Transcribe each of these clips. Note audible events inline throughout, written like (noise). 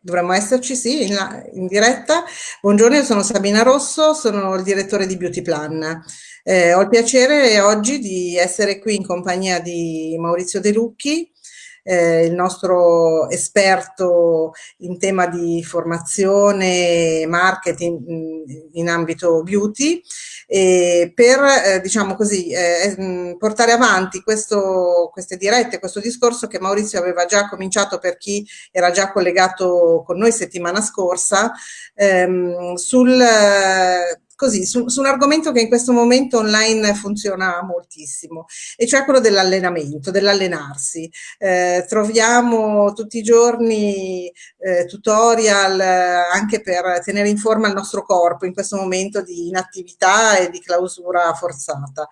Dovremmo esserci, sì, in, in, diretta. Buongiorno, io sono Sabina Rosso, sono il direttore di Beauty Plan. Eh, ho il piacere oggi di essere qui in compagnia di Maurizio De Lucchi, eh, il nostro esperto in tema di formazione e marketing in, in ambito beauty e per eh, diciamo così, eh, mm, portare avanti questo, queste dirette, questo discorso che Maurizio aveva già cominciato per chi era già collegato con noi settimana scorsa ehm, sul così, su, su, un argomento che in questo momento online funziona moltissimo, e cioè quello dell'allenamento, dell'allenarsi. Eh, troviamo tutti i giorni eh, tutorial eh, anche per tenere in forma il nostro corpo in questo momento di inattività e di clausura forzata.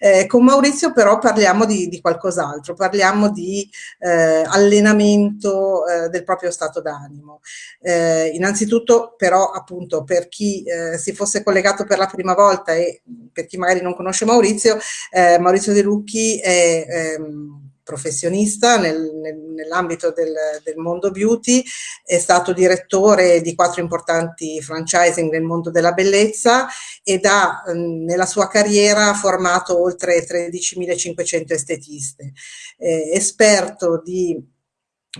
Eh, con Maurizio però parliamo di, di qualcos'altro, parliamo di eh, allenamento eh, del proprio stato d'animo. innanzitutto però appunto per chi si fosse collegato collegato per la prima volta e per chi magari non conosce Maurizio, eh, Maurizio De Lucchi è ehm, professionista nel, nel, nell'ambito del, del, mondo beauty, è stato direttore di quattro importanti franchising nel mondo della bellezza ed ha ehm, nella sua carriera formato oltre 13.500 estetiste. Eh, esperto di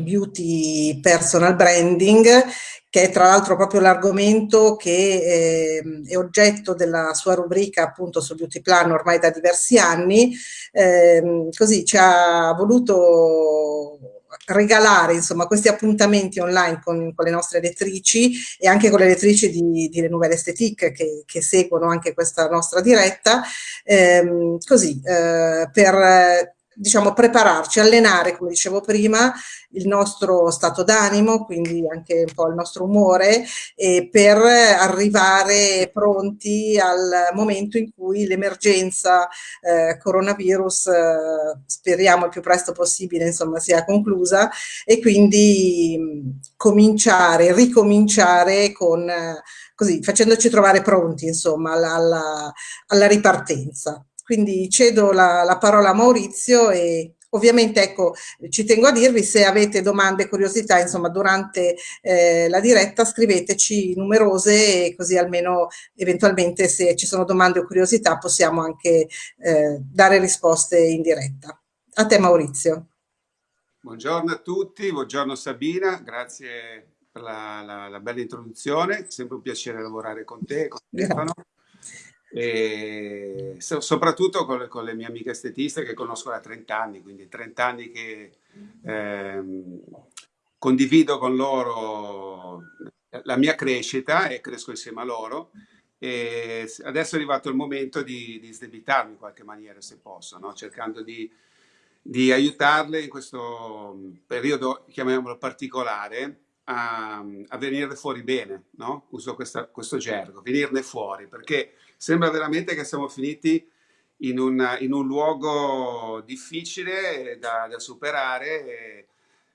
beauty personal branding che è tra l'altro proprio l'argomento che eh, è oggetto della sua rubrica appunto sul beauty plan ormai da diversi anni, eh, così ci ha voluto regalare insomma questi appuntamenti online con, con, le nostre lettrici e anche con le lettrici di, di Le Nouvelle Esthétique che, che, seguono anche questa nostra diretta, ehm, così eh, per diciamo, prepararci, allenare, come dicevo prima, il nostro stato d'animo, quindi anche un po' il nostro umore, e per arrivare pronti al momento in cui l'emergenza eh, coronavirus, eh, speriamo il più presto possibile, insomma, sia conclusa, e quindi mh, cominciare, ricominciare con... Eh, così, facendoci trovare pronti, insomma, alla, alla, alla ripartenza. Quindi cedo la, la parola a Maurizio e Ovviamente, ecco, ci tengo a dirvi, se avete domande curiosità, insomma, durante eh, la diretta scriveteci numerose e così almeno eventualmente se ci sono domande o curiosità possiamo anche eh, dare risposte in diretta. A te Maurizio. Buongiorno a tutti, buongiorno Sabina, grazie per la, la, la bella introduzione, sempre un piacere lavorare con te, con Stefano. E so, soprattutto con le, con le, mie amiche estetiste che conosco da 30 anni, quindi 30 anni che ehm, condivido con loro la mia crescita e cresco insieme a loro. E adesso è arrivato il momento di, di sdebitarmi in qualche maniera, se posso, no? cercando di, di aiutarle in questo periodo, chiamiamolo particolare, a, a venire fuori bene, no? uso questa, questo gergo, venirne fuori, perché sembra veramente che siamo finiti in un, in un luogo difficile da, da superare e,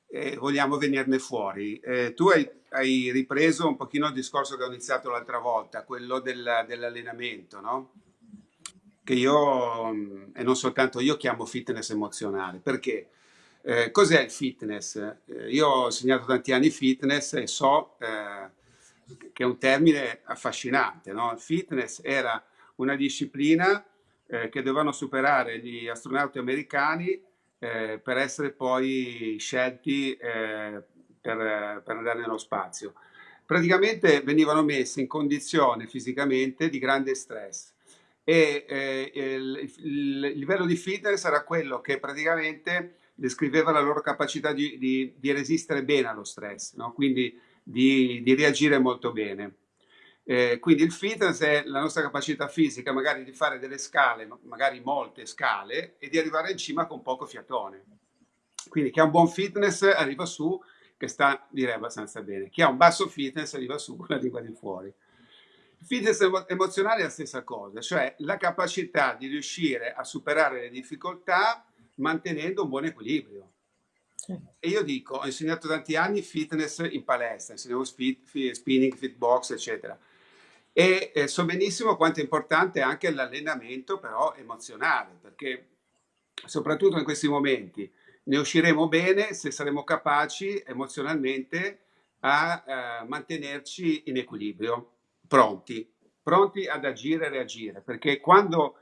e, vogliamo venirne fuori. Eh, tu hai, hai, ripreso un pochino il discorso che ho iniziato l'altra volta, quello del, dell'allenamento, no? che io, e non soltanto io, chiamo fitness emozionale. Perché? Eh, cos'è il fitness? Eh, io ho insegnato tanti anni fitness e so eh, che è un termine affascinante. No? Il fitness era una disciplina eh, che dovevano superare gli astronauti americani eh, per essere poi scelti eh, per, per andare nello spazio. Praticamente venivano messi in condizione fisicamente di grande stress e eh, il, il, livello di fitness era quello che praticamente descriveva la loro capacità di, di, di resistere bene allo stress, no? quindi di, di, reagire molto bene. Eh, quindi il fitness è la nostra capacità fisica magari di fare delle scale, magari molte scale, e di arrivare in cima con poco fiatone. Quindi chi ha un buon fitness arriva su che sta, direi, abbastanza bene. Chi ha un basso fitness arriva su con la lingua di fuori. Fitness emozionale è la stessa cosa, cioè la capacità di riuscire a superare le difficoltà mantenendo un buon equilibrio. E io dico, ho insegnato tanti anni fitness in palestra, insegnavo spinning, fitbox, eccetera. E eh, so benissimo quanto è importante anche l'allenamento però emozionale, perché soprattutto in questi momenti ne usciremo bene se saremo capaci emozionalmente a eh, mantenerci in equilibrio, pronti, pronti ad agire e reagire, perché quando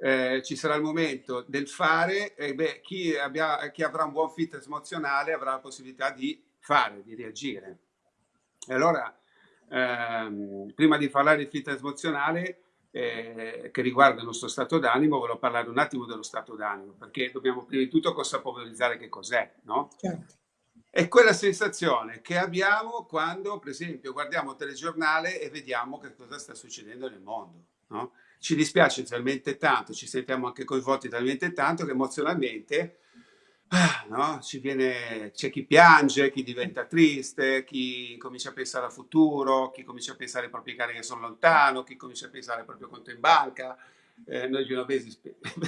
eh, ci sarà il momento del fare, eh, beh, chi, abbia, chi, avrà un buon fitness emozionale avrà la possibilità di fare, di reagire. E allora, ehm, prima di parlare di fitness emozionale, eh, che riguarda il nostro stato d'animo, volevo parlare un attimo dello stato d'animo, perché dobbiamo prima di tutto consapevolizzare che cos'è, no? Certo. È quella sensazione che abbiamo quando, per esempio, guardiamo il telegiornale e vediamo che cosa sta succedendo nel mondo, no? Ci dispiace talmente tanto, ci sentiamo anche coinvolti talmente tanto che emozionalmente ah, no? viene, c'è chi piange, chi diventa triste, chi comincia a pensare al futuro, chi comincia a pensare ai propri cari che sono lontano, chi comincia a pensare al proprio conto in banca. Eh, noi genovesi (laughs)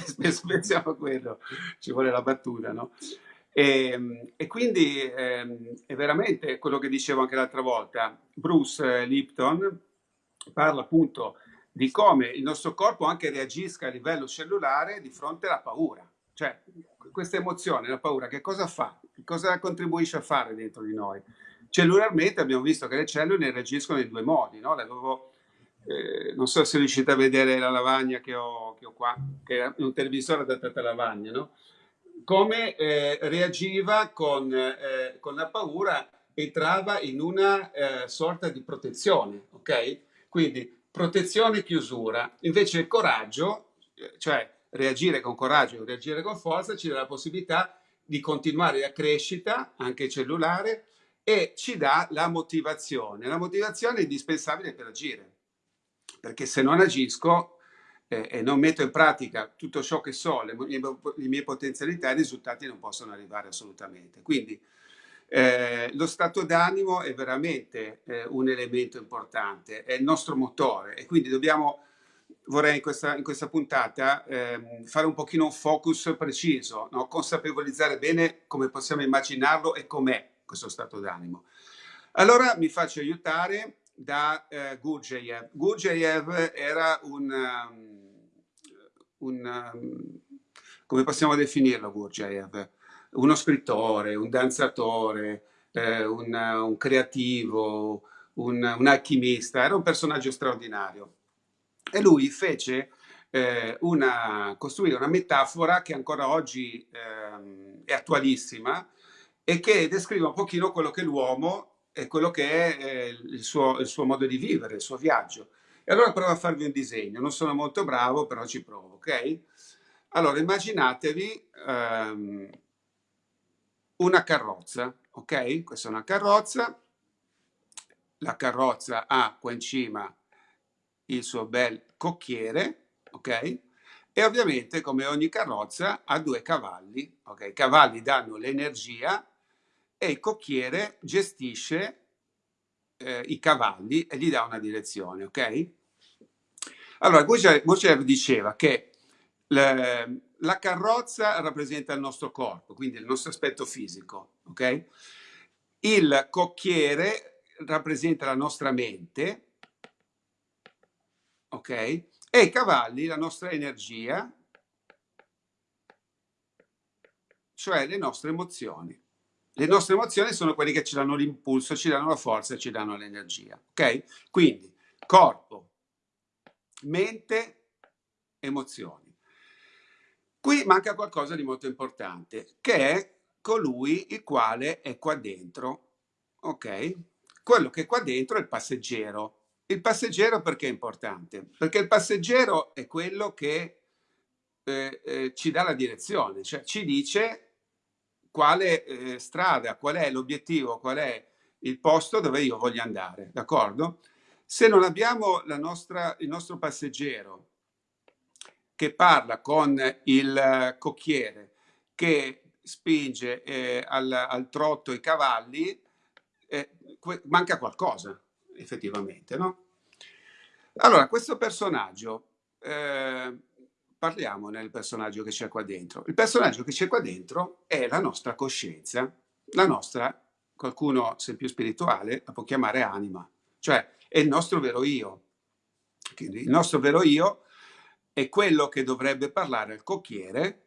spesso pensiamo a quello, ci vuole la battuta, no? E, e quindi eh, è veramente quello che dicevo anche l'altra volta. Bruce Lipton parla appunto di come il nostro corpo anche reagisca a livello cellulare di fronte alla paura. Cioè, questa emozione, la paura, che cosa fa? Che cosa contribuisce a fare dentro di noi? Cellularmente abbiamo visto che le cellule reagiscono in due modi, no? L'avevo, eh, non so se riuscite a vedere la lavagna che ho, che ho qua, che è un televisore adattato alla lavagna, no? Come eh, reagiva con, eh, con, la paura entrava in una eh, sorta di protezione, ok? Quindi protezione e chiusura. Invece il coraggio, cioè reagire con coraggio, reagire con forza, ci dà la possibilità di continuare la crescita, anche cellulare, e ci dà la motivazione. La motivazione è indispensabile per agire, perché se non agisco eh, e non metto in pratica tutto ciò che so, le le mie potenzialità, i risultati non possono arrivare assolutamente. Quindi eh, lo stato d'animo è veramente eh, un elemento importante, è il nostro motore e quindi dobbiamo, vorrei in questa, in questa puntata eh, fare un pochino un focus preciso, no? consapevolizzare bene come possiamo immaginarlo e com'è questo stato d'animo. Allora mi faccio aiutare da eh, Gurdjieff. Gurdjieff era un, um, un um, come possiamo definirlo Gurdjieff? Uno scrittore, un danzatore, eh, un, un, creativo, un, un, alchimista, era un personaggio straordinario. E lui fece eh, una, costruire una metafora che ancora oggi eh, è attualissima e che descrive un pochino quello che l'uomo e quello che è eh, il suo, il suo modo di vivere, il suo viaggio. E allora provo a farvi un disegno, non sono molto bravo, però ci provo, ok? Allora immaginatevi ehm, una carrozza, ok? Questa è una carrozza, la carrozza ha qua in cima il suo bel cocchiere, ok? E ovviamente come ogni carrozza ha due cavalli, ok? I cavalli danno l'energia e il cocchiere gestisce eh, i cavalli e gli dà una direzione, ok? Allora, Gurdjieff diceva che le, la carrozza rappresenta il nostro corpo, quindi il nostro aspetto fisico, ok? Il cocchiere rappresenta la nostra mente, ok? E i cavalli la nostra energia, cioè le nostre emozioni. Le nostre emozioni sono quelle che ci danno l'impulso, ci danno la forza, ci danno l'energia, ok? Quindi corpo, mente, emozioni. Qui manca qualcosa di molto importante, che è colui il quale è qua dentro, ok? Quello che è qua dentro è il passeggero. Il passeggero perché è importante? Perché il passeggero è quello che eh, eh, ci dà la direzione, cioè ci dice quale eh, strada, qual è l'obiettivo, qual è il posto dove io voglio andare, d'accordo? Se non abbiamo nostra, il nostro passeggero che parla con il cocchiere che spinge eh, al, al, trotto i cavalli, eh, manca qualcosa effettivamente, no? Allora, questo personaggio, eh, parliamo del personaggio che c'è qua dentro. Il personaggio che c'è qua dentro è la nostra coscienza, la nostra, qualcuno se più spirituale la può chiamare anima, cioè è il nostro vero io. Il nostro vero io è quello che dovrebbe parlare al cocchiere,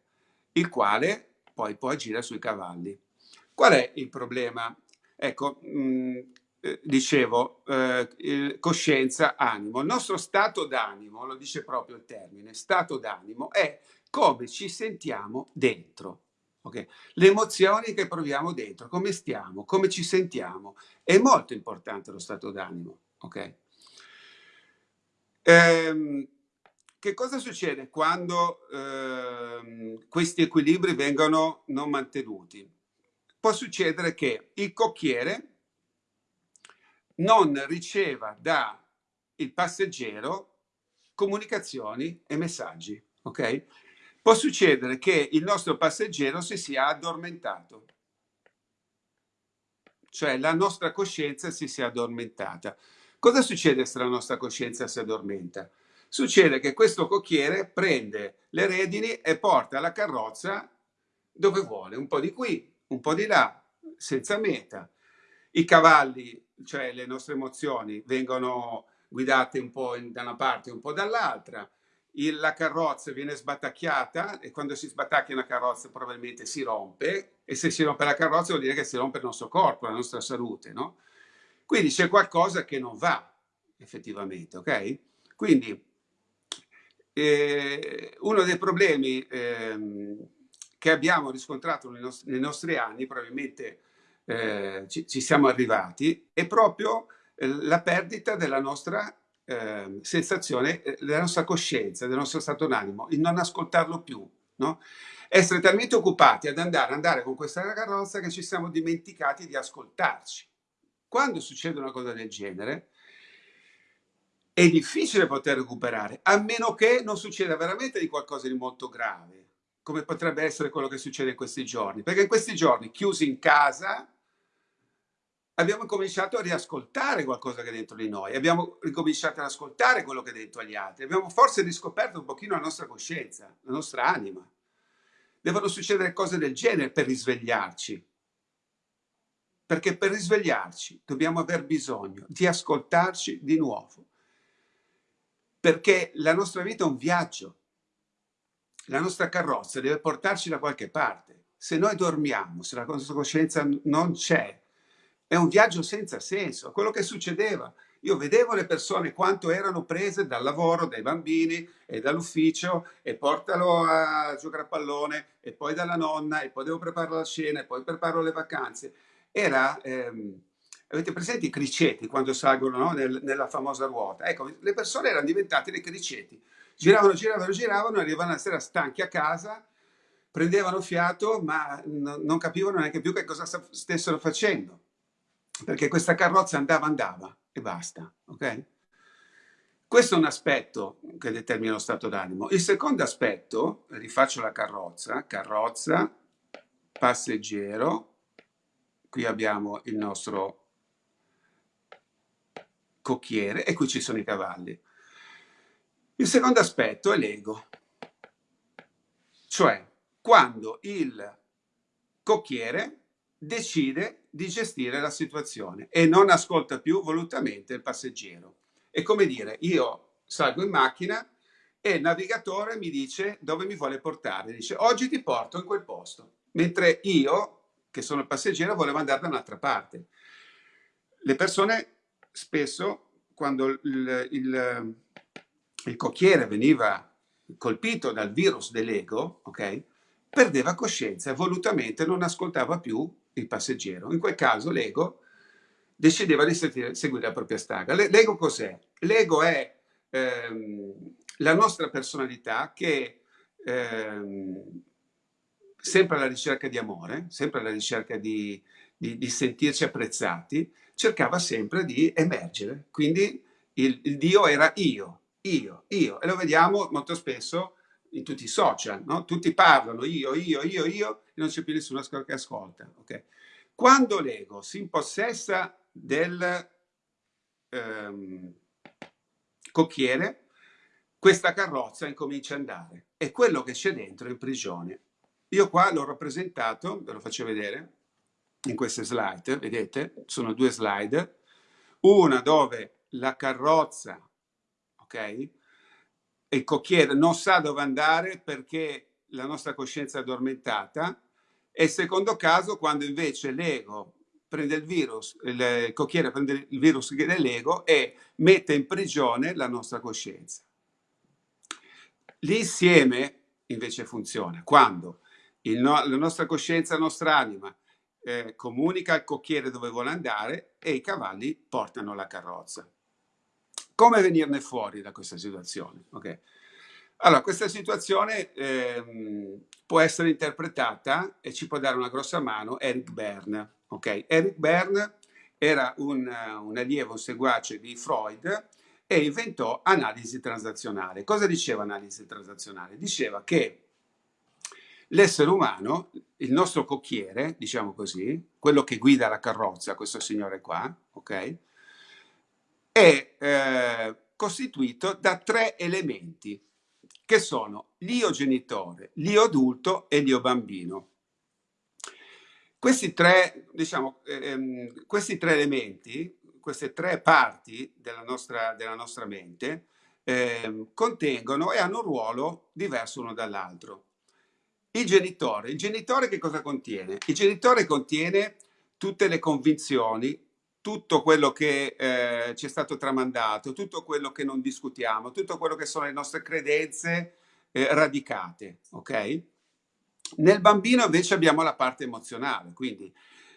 il quale poi può agire sui cavalli. Qual è il problema? Ecco, mh, mm, eh, dicevo, eh, coscienza, animo. Il nostro stato d'animo, lo dice proprio il termine, stato d'animo, è come ci sentiamo dentro. Okay? Le emozioni che proviamo dentro, come stiamo, come ci sentiamo. È molto importante lo stato d'animo. Okay? Ehm, che cosa succede quando ehm, questi equilibri vengono non mantenuti? Può succedere che il cocchiere non riceva dal passeggero comunicazioni e messaggi, ok? Può succedere che il nostro passeggero si sia addormentato, cioè la nostra coscienza si sia addormentata. Cosa succede se la nostra coscienza si addormenta? Succede che questo cocchiere prende le redini e porta la carrozza dove vuole, un po' di qui, un po' di là, senza meta. I cavalli cioè le nostre emozioni, vengono guidate un po' in, da una parte e un po' dall'altra. la carrozza viene sbatacchiata e quando si sbatacchia una carrozza probabilmente si rompe e se si rompe la carrozza vuol dire che si rompe il nostro corpo, la nostra salute, no? Quindi c'è qualcosa che non va effettivamente, ok? Quindi eh, uno dei problemi eh, che abbiamo riscontrato nei nostri, nei nostri anni, probabilmente eh, ci, ci, siamo arrivati, è proprio eh, la perdita della nostra eh, sensazione, della nostra coscienza, del nostro stato d'animo, il non ascoltarlo più, no? Essere talmente occupati ad andare, andare con questa carrozza che ci siamo dimenticati di ascoltarci. Quando succede una cosa del genere, è difficile poter recuperare, a meno che non succeda veramente di qualcosa di molto grave, come potrebbe essere quello che succede in questi giorni. Perché in questi giorni, chiusi in casa, abbiamo cominciato a riascoltare qualcosa che è dentro di noi, abbiamo ricominciato ad ascoltare quello che è dentro agli altri, abbiamo forse riscoperto un pochino la nostra coscienza, la nostra anima. Devono succedere cose del genere per risvegliarci, perché per risvegliarci dobbiamo aver bisogno di ascoltarci di nuovo, perché la nostra vita è un viaggio, la nostra carrozza deve portarci da qualche parte. Se noi dormiamo, se la nostra coscienza non c'è, è un viaggio senza senso, quello che succedeva. Io vedevo le persone quanto erano prese dal lavoro, dai bambini e dall'ufficio e portalo a giocare a pallone e poi dalla nonna e poi devo preparare la cena e poi preparo le vacanze. Era, ehm, avete presente i criceti quando salgono no? Nel, nella famosa ruota? Ecco, le persone erano diventate dei criceti. Giravano, giravano, giravano, arrivavano la sera stanchi a casa, prendevano fiato ma non capivano neanche più che cosa stessero facendo perché questa carrozza andava, andava e basta, ok? Questo è un aspetto che determina lo stato d'animo. Il secondo aspetto, rifaccio la carrozza, carrozza, passeggero, qui abbiamo il nostro cocchiere e qui ci sono i cavalli. Il secondo aspetto è l'ego, cioè quando il cocchiere decide di gestire la situazione e non ascolta più volutamente il passeggero. È come dire, io salgo in macchina e il navigatore mi dice dove mi vuole portare, dice oggi ti porto in quel posto, mentre io, che sono il passeggero, volevo andare da un'altra parte. Le persone spesso, quando il, il, il cocchiere veniva colpito dal virus dell'ego, ok, perdeva coscienza e volutamente non ascoltava più il passeggero. In quel caso l'ego decideva di seguire la propria strada. L'ego cos'è? L'ego è ehm, la nostra personalità che ehm, sempre alla ricerca di amore, sempre alla ricerca di, di, di, sentirci apprezzati, cercava sempre di emergere. Quindi il, il Dio era io, io, io. E lo vediamo molto spesso in tutti i social, no? tutti parlano io, io, io, io, e non c'è più nessuno che ascolta. Okay? Quando l'ego si impossessa del ehm, cocchiere, questa carrozza incomincia ad andare e quello che c'è dentro è in prigione. Io qua l'ho rappresentato, ve lo faccio vedere, in queste slide, vedete? Sono due slide, una dove la carrozza, ok? il cocchiere non sa dove andare perché la nostra coscienza è addormentata E secondo caso, quando invece l'ego prende il virus, il cocchiere prende il virus dell'ego e mette in prigione la nostra coscienza. L'insieme invece funziona quando no, la nostra coscienza, la nostra anima eh, comunica al cocchiere dove vuole andare e i cavalli portano la carrozza. Come venirne fuori da questa situazione? Okay. Allora, questa situazione ehm, può essere interpretata e ci può dare una grossa mano Eric Berne. Okay? Eric Berne era un, un allievo, un seguace di Freud e inventò analisi transazionale. Cosa diceva analisi transazionale? Diceva che l'essere umano, il nostro cocchiere, diciamo così, quello che guida la carrozza, questo signore qua, ok? è eh, costituito da tre elementi che sono l'io genitore, l'io adulto e l'io bambino. Questi tre, diciamo, ehm, questi tre elementi, queste tre parti della nostra, della nostra mente, eh, contengono e hanno un ruolo diverso uno dall'altro. Il genitore, il genitore che cosa contiene? Il genitore contiene tutte le convinzioni, tutto quello che eh, ci è stato tramandato, tutto quello che non discutiamo, tutto quello che sono le nostre credenze eh, radicate, ok? Nel bambino invece abbiamo la parte emozionale, quindi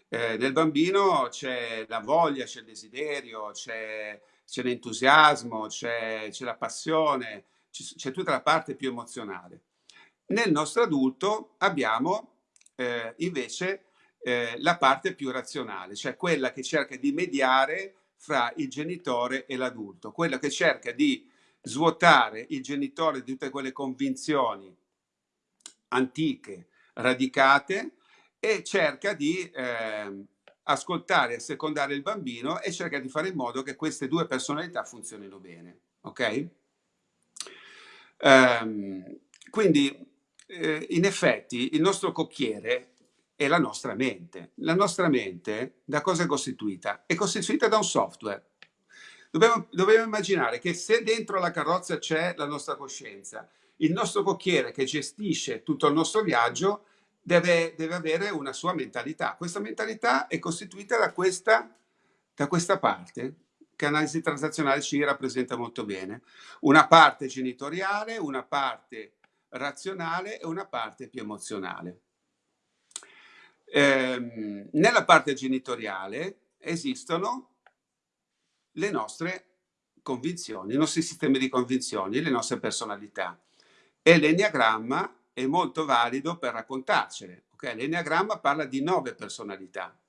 eh, nel bambino c'è la voglia, c'è il desiderio, c'è, l'entusiasmo, c'è, la passione, c'è tutta la parte più emozionale. Nel nostro adulto abbiamo eh, invece eh, la parte più razionale, cioè quella che cerca di mediare fra il genitore e l'adulto, quella che cerca di svuotare il genitore di tutte quelle convinzioni antiche, radicate, e cerca di eh, ascoltare e secondare il bambino e cerca di fare in modo che queste due personalità funzionino bene. Ok? Um, quindi, eh, in effetti, il nostro cocchiere è la nostra mente. La nostra mente da cosa è costituita? È costituita da un software. Dobbiamo, dobbiamo immaginare che se dentro la carrozza c'è la nostra coscienza, il nostro cocchiere che gestisce tutto il nostro viaggio deve, deve avere una sua mentalità. Questa mentalità è costituita da questa, da questa parte che analisi transazionale ci rappresenta molto bene. Una parte genitoriale, una parte razionale e una parte più emozionale. Ehm, nella parte genitoriale esistono le nostre convinzioni, i nostri sistemi di convinzioni, le nostre personalità. E l'enneagramma è molto valido per raccontarcele. Okay? L'enneagramma parla di nove personalità.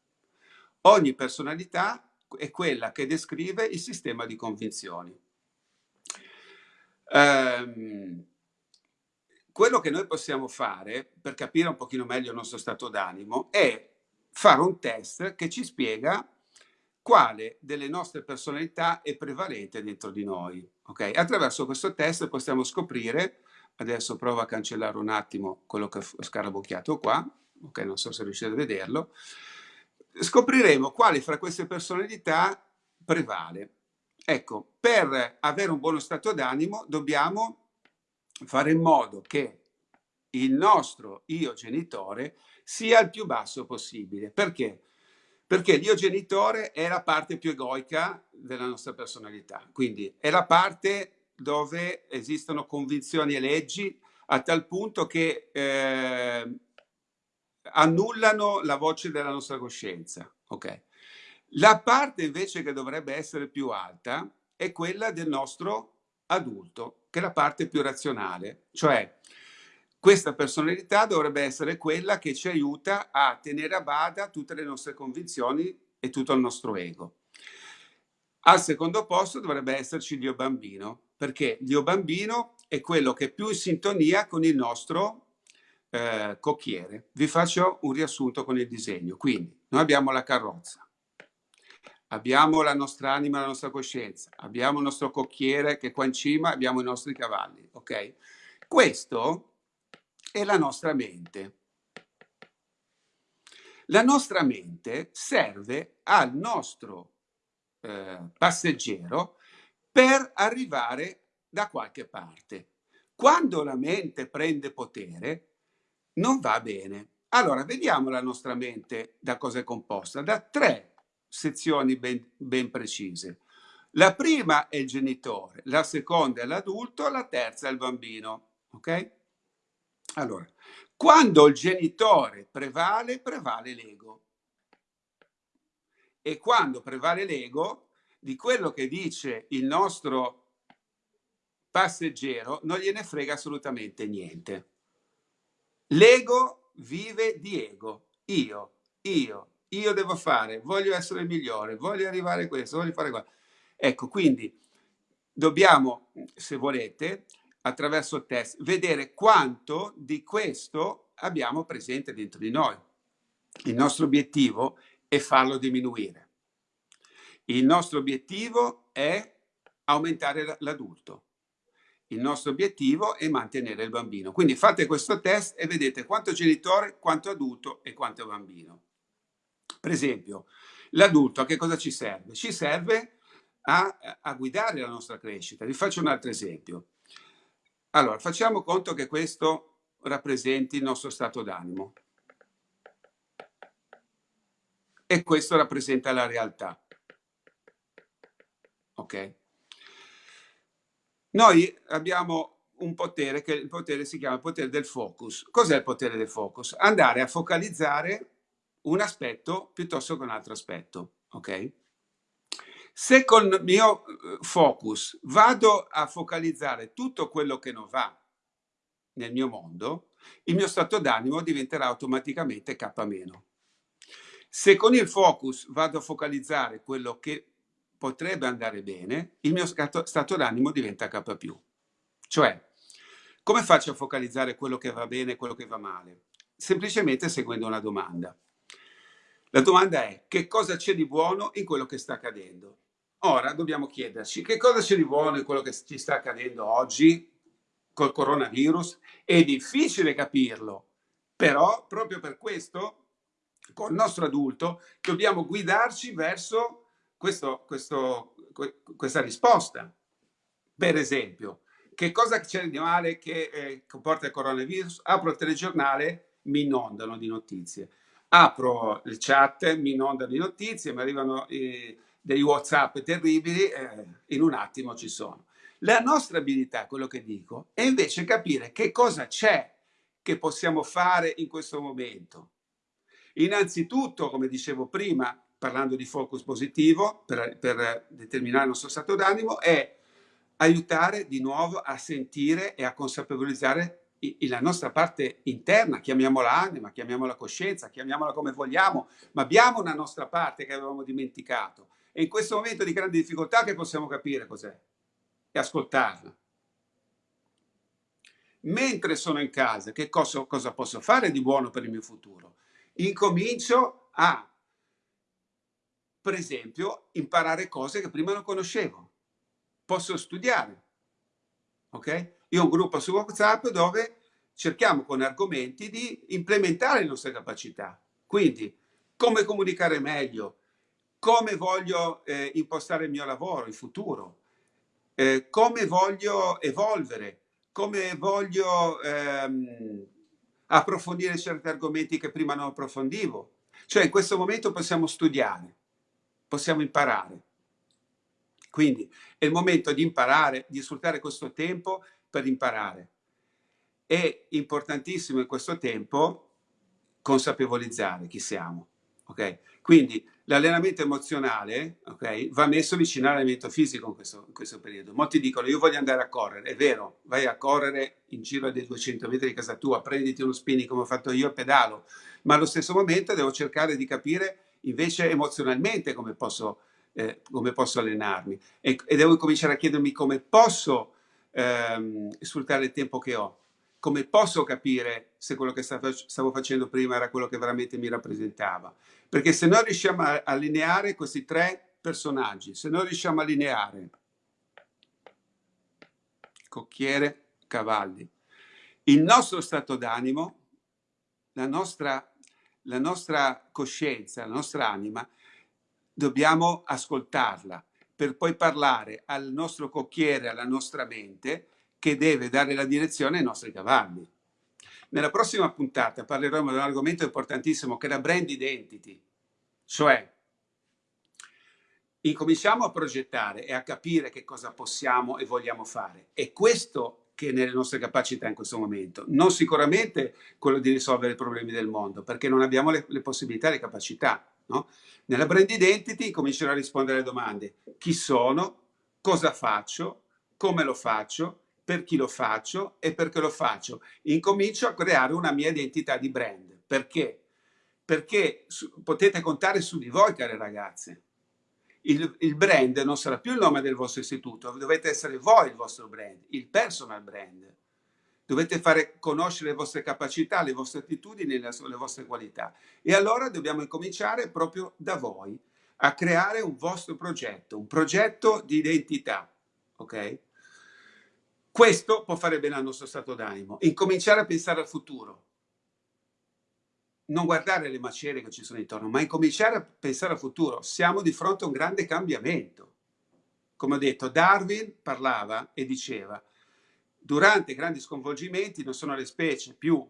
Ogni personalità è quella che descrive il sistema di convinzioni. Um, quello che noi possiamo fare per capire un pochino meglio il nostro stato d'animo è fare un test che ci spiega quale delle nostre personalità è prevalente dentro di noi. Okay? Attraverso questo test possiamo scoprire, adesso provo a cancellare un attimo quello che ho scarabocchiato qua, ok, non so se riuscite a vederlo, scopriremo quale fra queste personalità prevale. Ecco, per avere un buono stato d'animo dobbiamo fare in modo che il nostro io genitore sia il più basso possibile. Perché? Perché l'io genitore è la parte più egoica della nostra personalità, quindi è la parte dove esistono convinzioni e leggi a tal punto che eh, annullano la voce della nostra coscienza. Okay. La parte invece che dovrebbe essere più alta è quella del nostro adulto, che la parte più razionale, cioè questa personalità dovrebbe essere quella che ci aiuta a tenere a bada tutte le nostre convinzioni e tutto il nostro ego. Al secondo posto dovrebbe esserci l'io bambino, perché l'io bambino è quello che è più in sintonia con il nostro eh, cocchiere. Vi faccio un riassunto con il disegno. Quindi, noi abbiamo la carrozza, abbiamo la nostra anima, la nostra coscienza, abbiamo il nostro cocchiere che è qua in cima, abbiamo i nostri cavalli, ok? Questo è la nostra mente. La nostra mente serve al nostro eh, passeggero per arrivare da qualche parte. Quando la mente prende potere, non va bene. Allora, vediamo la nostra mente da cosa è composta, da tre sezioni ben, ben precise. La prima è il genitore, la seconda è l'adulto, la terza è il bambino. Ok? Allora, quando il genitore prevale, prevale l'ego. E quando prevale l'ego, di quello che dice il nostro passeggero non gliene frega assolutamente niente. L'ego vive di ego. Io, io, io devo fare, voglio essere il migliore, voglio arrivare a questo, voglio fare questo. Ecco, quindi dobbiamo, se volete, attraverso il test, vedere quanto di questo abbiamo presente dentro di noi. Il nostro obiettivo è farlo diminuire. Il nostro obiettivo è aumentare l'adulto. Il nostro obiettivo è mantenere il bambino. Quindi fate questo test e vedete quanto genitore, quanto adulto e quanto bambino. Per esempio, l'adulto a che cosa ci serve? Ci serve a, a guidare la nostra crescita. Vi faccio un altro esempio. Allora, facciamo conto che questo rappresenti il nostro stato d'animo e questo rappresenta la realtà. Ok? Noi abbiamo un potere che il potere si chiama potere del focus. Cos'è il potere del focus? Andare a focalizzare un aspetto piuttosto che un altro aspetto, ok? Se con il mio eh, focus vado a focalizzare tutto quello che non va nel mio mondo, il mio stato d'animo diventerà automaticamente K-. Se con il focus vado a focalizzare quello che potrebbe andare bene, il mio stato d'animo diventa K+. Cioè, come faccio a focalizzare quello che va bene e quello che va male? Semplicemente seguendo una domanda. La domanda è che cosa c'è di buono in quello che sta accadendo? Ora dobbiamo chiederci che cosa c'è di buono in quello che ci sta accadendo oggi col coronavirus. È difficile capirlo, però proprio per questo, con il nostro adulto, dobbiamo guidarci verso questo, questo, questa risposta. Per esempio, che cosa c'è di male che eh, comporta il coronavirus? Apro il telegiornale, mi inondano di notizie. Apro il chat, mi inondano di notizie, mi arrivano... Eh, dei WhatsApp terribili, eh, in un attimo ci sono. La nostra abilità, quello che dico, è invece capire che cosa c'è che possiamo fare in questo momento. Innanzitutto, come dicevo prima, parlando di focus positivo per, per determinare il nostro stato d'animo, è aiutare di nuovo a sentire e a consapevolizzare la nostra parte interna, chiamiamola anima, chiamiamola coscienza, chiamiamola come vogliamo, ma abbiamo una nostra parte che avevamo dimenticato e in questo momento di grande difficoltà che possiamo capire cos'è e ascoltarla. Mentre sono in casa, che cosa, cosa posso fare di buono per il mio futuro? Incomincio a, per esempio, imparare cose che prima non conoscevo. Posso studiare. Ok? Io ho un gruppo su WhatsApp dove cerchiamo con argomenti di implementare le nostre capacità. Quindi, come comunicare meglio, come voglio eh, impostare il mio lavoro, il futuro, eh, come voglio evolvere, come voglio ehm, approfondire certi argomenti che prima non approfondivo. Cioè in questo momento possiamo studiare, possiamo imparare. Quindi è il momento di imparare, di sfruttare questo tempo per imparare. È importantissimo in questo tempo consapevolizzare chi siamo. Okay? Quindi l'allenamento emozionale okay, va messo vicino all'allenamento fisico in questo, in questo, periodo. Molti dicono io voglio andare a correre, è vero, vai a correre in giro dei 200 metri di casa tua, prenditi uno spinning come ho fatto io e pedalo, ma allo stesso momento devo cercare di capire invece emozionalmente come posso, eh, come posso allenarmi e, e, devo cominciare a chiedermi come posso ehm, sfruttare il tempo che ho come posso capire se quello che stavo facendo prima era quello che veramente mi rappresentava? Perché se noi riusciamo a allineare questi tre personaggi, se noi riusciamo a allineare cocchiere, cavalli, il nostro stato d'animo, la nostra, la nostra coscienza, la nostra anima, dobbiamo ascoltarla per poi parlare al nostro cocchiere, alla nostra mente che deve dare la direzione ai nostri cavalli. Nella prossima puntata parleremo di un argomento importantissimo che è la brand identity, cioè incominciamo a progettare e a capire che cosa possiamo e vogliamo fare. È questo che è nelle nostre capacità in questo momento, non sicuramente quello di risolvere i problemi del mondo, perché non abbiamo le, le possibilità e le capacità. No? Nella brand identity comincerò a rispondere alle domande. Chi sono? Cosa faccio? Come lo faccio? Per chi lo faccio? E perché lo faccio? Incomincio a creare una mia identità di brand. Perché? Perché potete contare su di voi, care ragazze il, il, brand non sarà più il nome del vostro istituto, dovete essere voi il vostro brand, il personal brand. Dovete fare conoscere le vostre capacità, le vostre attitudini, le, vostre qualità. E allora dobbiamo incominciare proprio da voi a creare un vostro progetto, un progetto di identità. Ok? Questo può fare bene al nostro stato d'animo. Incominciare a pensare al futuro non guardare le macerie che ci sono intorno, ma incominciare a pensare al futuro. Siamo di fronte a un grande cambiamento. Come ho detto, Darwin parlava e diceva, durante grandi sconvolgimenti non sono le specie più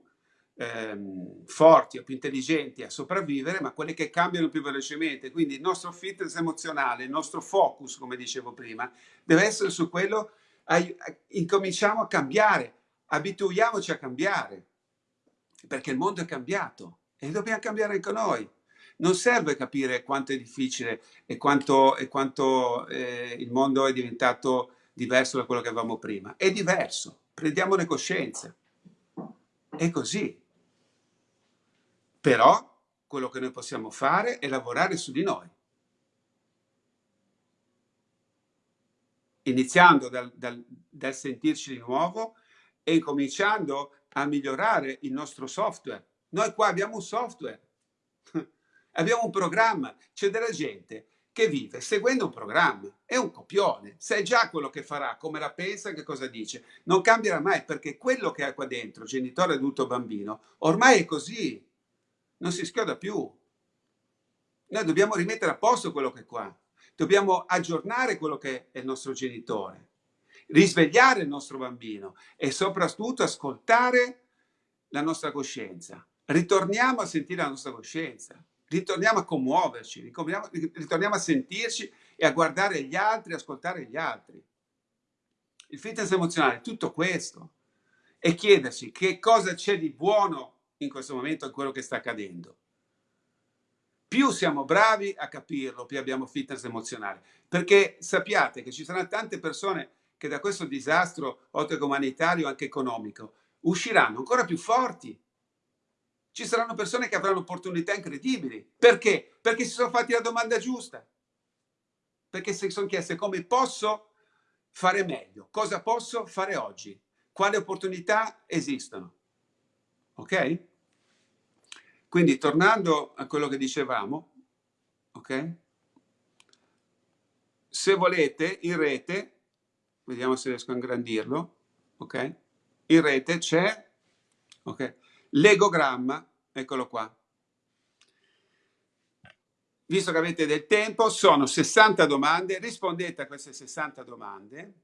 ehm, forti o più intelligenti a sopravvivere, ma quelle che cambiano più velocemente. Quindi il nostro fitness emozionale, il nostro focus, come dicevo prima, deve essere su quello, incominciamo a cambiare, abituiamoci a cambiare, perché il mondo è cambiato e dobbiamo cambiare anche noi. Non serve capire quanto è difficile e quanto, e quanto eh, il mondo è diventato diverso da quello che avevamo prima. È diverso, prendiamone coscienza. È così. Però quello che noi possiamo fare è lavorare su di noi. Iniziando dal, dal, dal sentirci di nuovo e incominciando a migliorare il nostro software noi qua abbiamo un software, (laughs) abbiamo un programma, c'è della gente che vive seguendo un programma, è un copione, sai già quello che farà, come la pensa, che cosa dice, non cambierà mai perché quello che ha qua dentro, genitore, adulto, bambino, ormai è così, non si schioda più. Noi dobbiamo rimettere a posto quello che è qua, dobbiamo aggiornare quello che è il nostro genitore, risvegliare il nostro bambino e soprattutto ascoltare la nostra coscienza. Ritorniamo a sentire la nostra coscienza, ritorniamo a commuoverci, ritorniamo, a sentirci e a guardare gli altri, ascoltare gli altri. Il fitness emozionale è tutto questo e chiedersi che cosa c'è di buono in questo momento in quello che sta accadendo. Più siamo bravi a capirlo, più abbiamo fitness emozionale, perché sappiate che ci saranno tante persone che da questo disastro, oltre che umanitario, anche economico, usciranno ancora più forti, ci saranno persone che avranno opportunità incredibili. Perché? Perché si sono fatti la domanda giusta. Perché si sono chieste come posso fare meglio, cosa posso fare oggi, quali opportunità esistono. Ok? Quindi tornando a quello che dicevamo, ok? Se volete in rete, vediamo se riesco a ingrandirlo, ok? In rete c'è, ok? L'egogramma, eccolo qua. Visto che avete del tempo, sono 60 domande, rispondete a queste 60 domande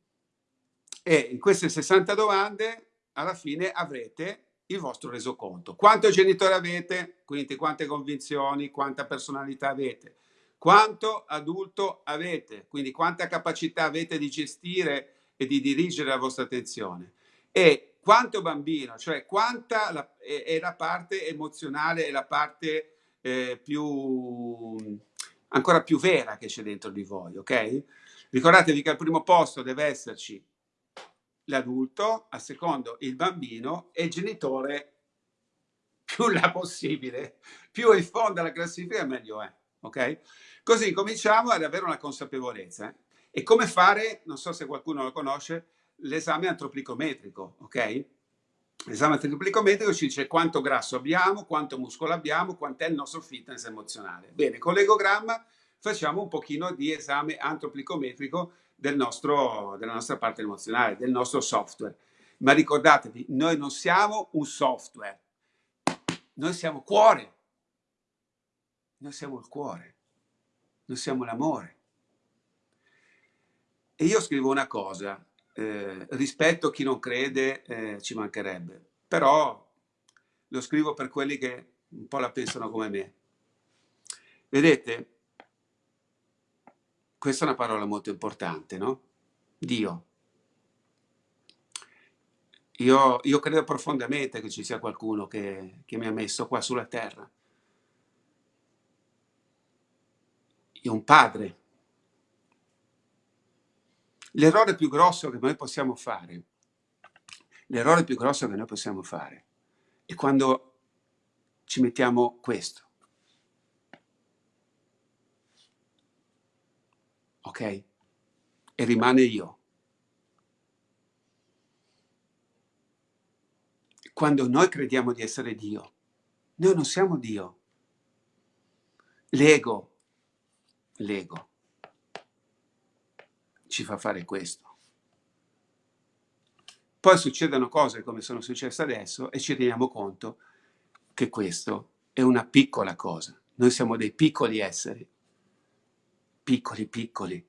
e in queste 60 domande alla fine avrete il vostro resoconto. Quanto genitore avete? Quindi quante convinzioni, quanta personalità avete? Quanto adulto avete? Quindi quanta capacità avete di gestire e di dirigere la vostra attenzione? E quanto bambino, cioè quanta la, è, è, la parte emozionale e la parte eh, più ancora più vera che c'è dentro di voi, ok? Ricordatevi che al primo posto deve esserci l'adulto, al secondo il bambino e il genitore più la possibile, più in fondo alla classifica meglio è, ok? Così cominciamo ad avere una consapevolezza. Eh? E come fare, non so se qualcuno lo conosce, l'esame antropicometrico, ok? L'esame antropicometrico ci dice quanto grasso abbiamo, quanto muscolo abbiamo, quant'è il nostro fitness emozionale. Bene, con l'egogramma facciamo un pochino di esame antropicometrico del nostro, della nostra parte emozionale, del nostro software. Ma ricordatevi, noi non siamo un software, noi siamo cuore. Noi siamo il cuore, noi siamo l'amore. E io scrivo una cosa, eh, rispetto a chi non crede eh, ci mancherebbe, però lo scrivo per quelli che un po' la pensano come me. Vedete, questa è una parola molto importante, no? Dio. Io, io credo profondamente che ci sia qualcuno che, che mi ha messo qua sulla terra. Io un padre. L'errore più grosso che noi possiamo fare, l'errore più grosso che noi possiamo fare è quando ci mettiamo questo. ok? E rimane io. Quando noi crediamo di essere Dio, noi non siamo Dio. L'ego, l'ego, ci fa fare questo. Poi succedono cose come sono successe adesso e ci rendiamo conto che questo è una piccola cosa. Noi siamo dei piccoli esseri piccoli piccoli.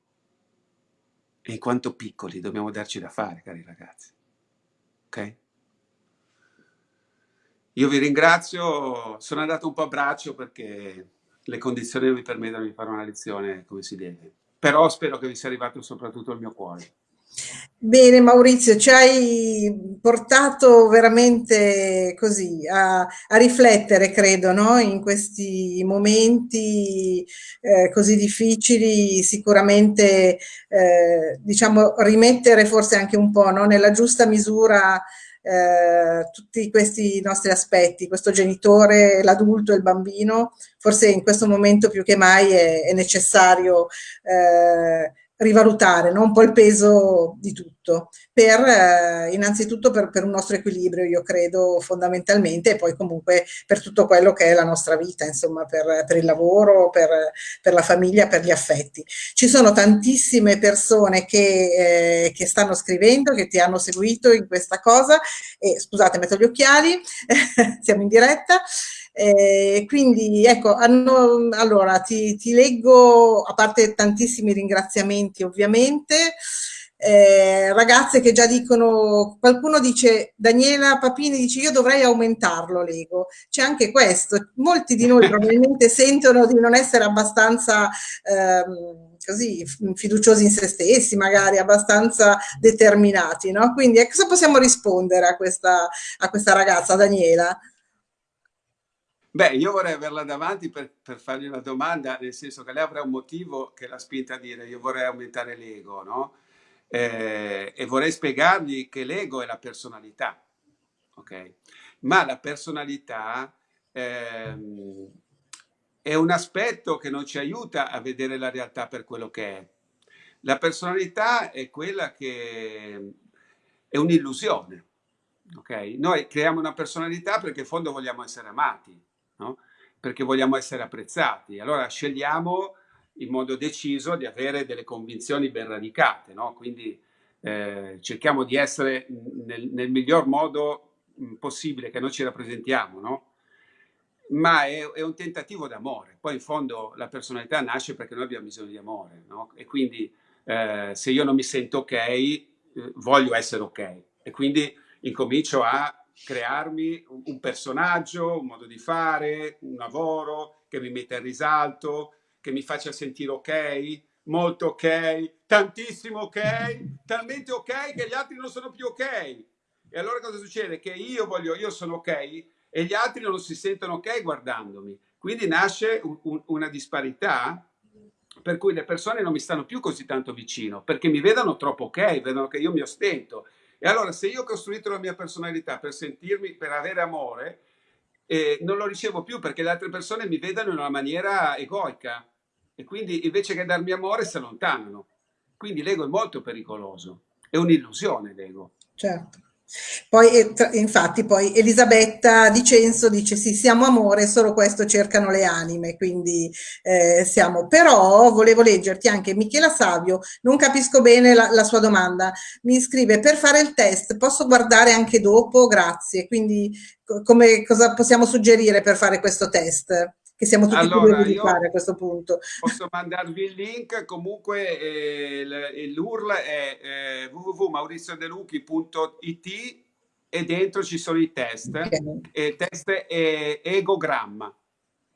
E in quanto piccoli dobbiamo darci da fare, cari ragazzi. Ok? Io vi ringrazio, sono andato un po' a braccio perché le condizioni non mi permettono di fare una lezione come si deve. Però spero che vi sia arrivato soprattutto il mio cuore. Bene Maurizio, ci hai portato veramente così a, a riflettere, credo, no? in questi momenti eh, così difficili, sicuramente eh, diciamo rimettere forse anche un po' no? nella giusta misura eh, tutti questi nostri aspetti, questo genitore, l'adulto e il bambino, forse in questo momento più che mai è, è necessario eh, rivalutare no? un po' il peso di tutto, per, eh, innanzitutto per, per, un nostro equilibrio, io credo fondamentalmente, e poi comunque per tutto quello che è la nostra vita, insomma, per, per il lavoro, per, la famiglia, per gli affetti. Ci sono tantissime persone che, eh, che stanno scrivendo, che ti hanno seguito in questa cosa, e scusate, metto gli occhiali, (laughs) siamo in diretta, eh, quindi ecco, hanno, allora ti, ti, leggo, a parte tantissimi ringraziamenti ovviamente, eh, ragazze che già dicono, qualcuno dice, Daniela Papini dice io dovrei aumentarlo l'ego, c'è anche questo, molti di noi (laughs) probabilmente sentono di non essere abbastanza... Ehm, così fiduciosi in se stessi, magari abbastanza determinati, no? Quindi eh, cosa possiamo rispondere a questa, a questa ragazza, Daniela? Beh, io vorrei averla davanti per, per, fargli una domanda, nel senso che lei avrà un motivo che l'ha spinta a dire io vorrei aumentare l'ego, no? Eh, e vorrei spiegargli che l'ego è la personalità, ok? Ma la personalità ehm, è un aspetto che non ci aiuta a vedere la realtà per quello che è. La personalità è quella che è un'illusione, ok? Noi creiamo una personalità perché in fondo vogliamo essere amati, no? perché vogliamo essere apprezzati. Allora scegliamo in modo deciso di avere delle convinzioni ben radicate, no? quindi eh, cerchiamo di essere nel, nel miglior modo mm, possibile che noi ci rappresentiamo, no? ma è, è, un tentativo d'amore. Poi in fondo la personalità nasce perché noi abbiamo bisogno di amore no? e quindi eh, se io non mi sento ok, eh, voglio essere ok e quindi incomincio a crearmi un personaggio, un modo di fare, un lavoro che mi metta in risalto, che mi faccia sentire ok, molto ok, tantissimo ok, talmente ok che gli altri non sono più ok. E allora cosa succede? Che io voglio, io sono ok e gli altri non si sentono ok guardandomi. Quindi nasce un, un, una disparità per cui le persone non mi stanno più così tanto vicino, perché mi vedono troppo ok, vedono che io mi ostento e allora se io ho costruito la mia personalità per sentirmi, per avere amore, eh, non lo ricevo più perché le altre persone mi vedono in una maniera egoica e quindi invece che darmi amore si allontanano. Quindi l'ego è molto pericoloso, è un'illusione l'ego. Certo. Poi, infatti, poi Elisabetta Di Censo dice sì, siamo amore, solo questo cercano le anime, quindi eh, siamo. Però volevo leggerti anche Michela Savio, non capisco bene la, la, sua domanda, mi scrive per fare il test posso guardare anche dopo? Grazie, quindi come, cosa possiamo suggerire per fare questo test? Che siamo tutti allora, curiosi di fare a questo punto. Posso mandarvi il link, comunque eh, l'URL è eh, www.mauriziodeluchi.it e dentro ci sono i test. Okay. E il test è egogramma.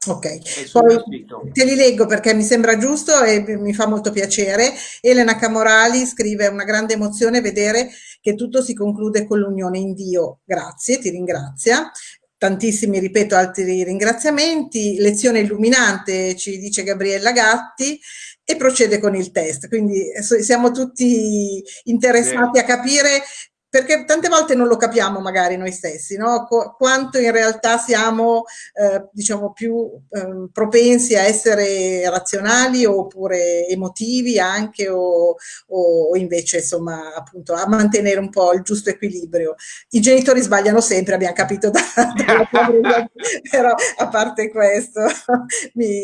Ok, poi te li leggo perché mi sembra giusto e mi fa molto piacere. Elena Camorali scrive una grande emozione vedere che tutto si conclude con l'unione in Dio. Grazie, ti ringrazia. Tantissimi, ripeto, altri ringraziamenti. Lezione illuminante, ci dice Gabriella Gatti e procede con il test. Quindi eh, siamo tutti interessati a capire perché tante volte non lo capiamo magari noi stessi, no? Qu quanto in realtà siamo eh, diciamo più eh, propensi a essere razionali oppure emotivi anche o, o, invece insomma appunto a mantenere un po' il giusto equilibrio. I genitori sbagliano sempre, abbiamo capito da, da (laughs) però a parte questo (laughs) mi,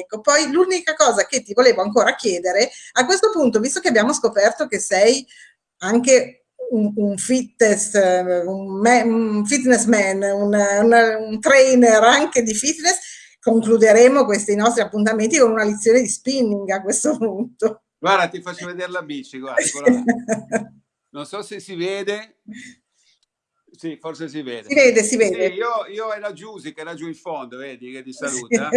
ecco. Poi l'unica cosa che ti volevo ancora chiedere, a questo punto visto che abbiamo scoperto che sei anche un, un, fitness, un, un fitness man, un, un, trainer anche di fitness, concluderemo questi nostri appuntamenti con una lezione di spinning a questo punto. Guarda, ti faccio vedere la bici, guarda, (laughs) Non so se si vede. Sì, forse si vede. Si vede, si vede. Sì, io, io e la Giusy, che è laggiù in fondo, vedi, che ti saluta.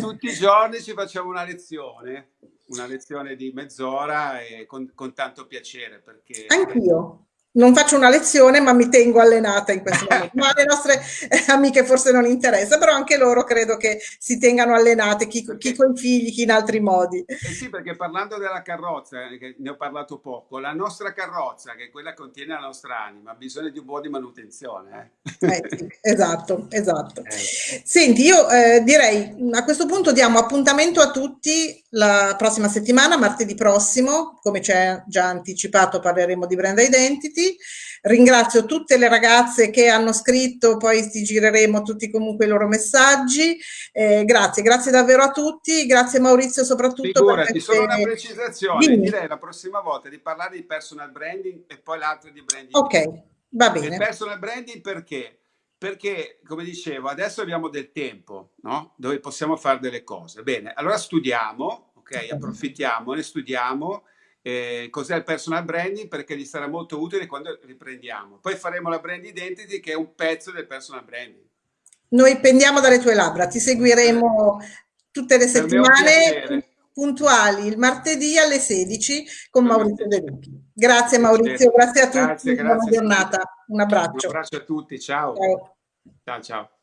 Tutti i giorni ci facciamo una lezione una lezione di mezz'ora e con, con tanto piacere perché... Anch'io non faccio una lezione, ma mi tengo allenata in questo (laughs) momento. Ma alle nostre eh, amiche forse non interessa, però anche loro credo che si tengano allenate, chi, chi con i figli, chi in altri modi. Eh sì, perché parlando della carrozza, eh, che ne ho parlato poco, la nostra carrozza, che è quella che contiene la nostra anima, ha bisogno di un po' di manutenzione. Eh? Eh, sì, esatto, esatto. Eh. Senti, io eh, direi a questo punto diamo appuntamento a tutti la prossima settimana, martedì prossimo, come ci è già anticipato parleremo di brand identity Ringrazio tutte le ragazze che hanno scritto, poi ti gireremo tutti comunque i loro messaggi. Eh, grazie, grazie davvero a tutti, grazie Maurizio soprattutto. Figurati, queste... solo una precisazione, Dimmi. direi la prossima volta di parlare di personal branding e poi l'altro di branding. Ok, va bene. Il personal branding perché? Perché, come dicevo, adesso abbiamo del tempo, no? Dove possiamo fare delle cose. Bene, allora studiamo, ok? Approfittiamo, ne studiamo eh, cos'è il personal branding perché gli sarà molto utile quando riprendiamo. Poi faremo la brand identity che è un pezzo del personal branding. Noi pendiamo dalle tue labbra, ti seguiremo tutte le settimane puntuali il martedì alle 16 con Maurizio De Lucchi. Grazie Maurizio, grazie a tutti, grazie, grazie buona giornata, un abbraccio. Un abbraccio a tutti, ciao. Ciao ciao. ciao.